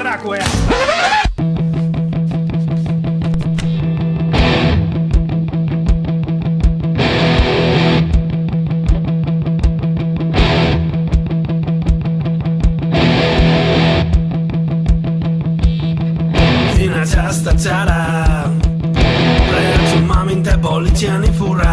Draco è Fina ciasta ciara Reaggio mami in te bolli furra.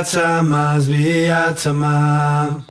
atama, zbi atama.